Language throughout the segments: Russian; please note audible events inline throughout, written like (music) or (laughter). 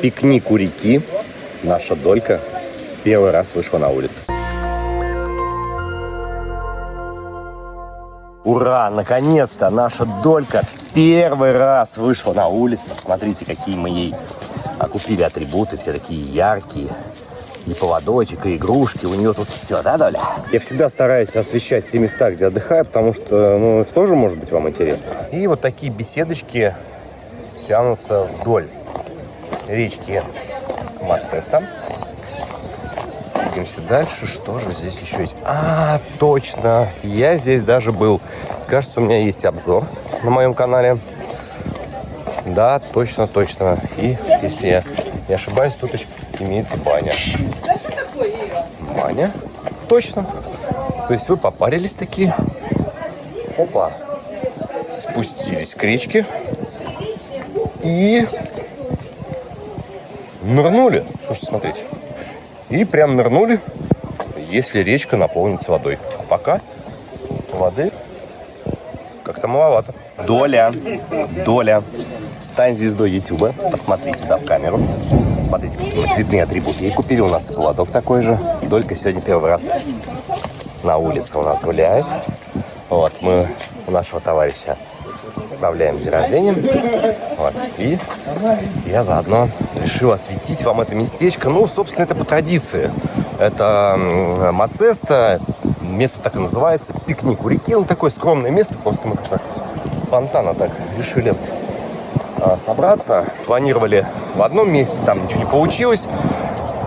пикник у реки. Наша долька первый раз вышла на улицу. Ура! Наконец-то наша долька первый раз вышла на улицу. Смотрите, какие мы ей купили атрибуты, все такие яркие. И поводочек, и игрушки. У нее тут все, да, Доля? Я всегда стараюсь освещать те места, где отдыхаю, потому что, ну, это тоже может быть вам интересно. И вот такие беседочки тянутся вдоль речки Мацеста. Двигаемся дальше. Что же здесь еще есть? А, точно! Я здесь даже был. Кажется, у меня есть обзор на моем канале. Да, точно, точно. И, если я не ошибаюсь, тут имеется баня. Баня? Точно. То есть вы попарились такие. Опа. Спустились к речке. И нырнули. Слушайте, смотрите. И прям нырнули, если речка наполнится водой. Пока воды как-то маловато. Доля, Доля, стань звездой Ютуба. Посмотри сюда в камеру. Смотрите, какие цветные атрибуты. И купили у нас и поводок такой же. Долька сегодня первый раз на улице у нас гуляет. Вот, мы у нашего товарища справляем день рождения. Вот. И я заодно решил осветить вам это местечко. Ну, собственно, это по традиции. Это Мацеста, место так и называется, пикник у реки. Ну, такое скромное место, просто мы как-то спонтанно так решили а, собраться. Планировали в одном месте, там ничего не получилось.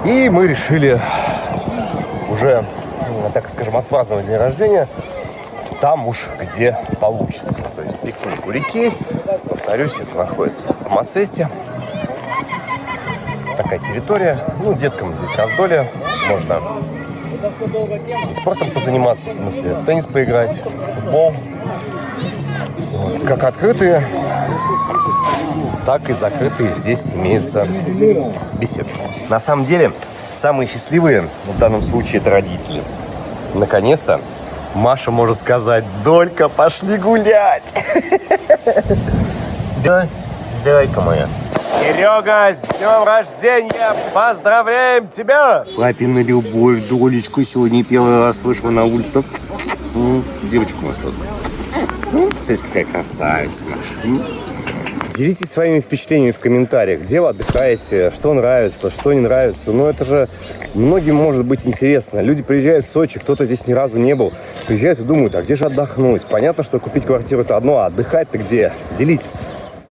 И мы решили уже, так скажем, отпраздновать день рождения там уж где получится. То есть пикник у реки, повторюсь, это находится в Мацесте. Такая территория. Ну, деткам здесь раздолье. Можно спортом позаниматься, в смысле, в теннис поиграть, в футбол. Вот. Как открытые, так и закрытые здесь имеются беседки. На самом деле, самые счастливые в данном случае это родители. Наконец-то Маша может сказать, Долька, пошли гулять. (laughs) Да, зайка моя. Серега, с днем рождения! Поздравляем тебя! Папина любовь, Долечку сегодня первый раз вышла на улицу. Девочка у нас тут. Смотрите, какая красавица наша. Делитесь своими впечатлениями в комментариях, где вы отдыхаете, что нравится, что не нравится. Ну, это же многим может быть интересно. Люди приезжают в Сочи, кто-то здесь ни разу не был, приезжают и думают, а где же отдохнуть? Понятно, что купить квартиру это одно, а отдыхать-то где? Делитесь.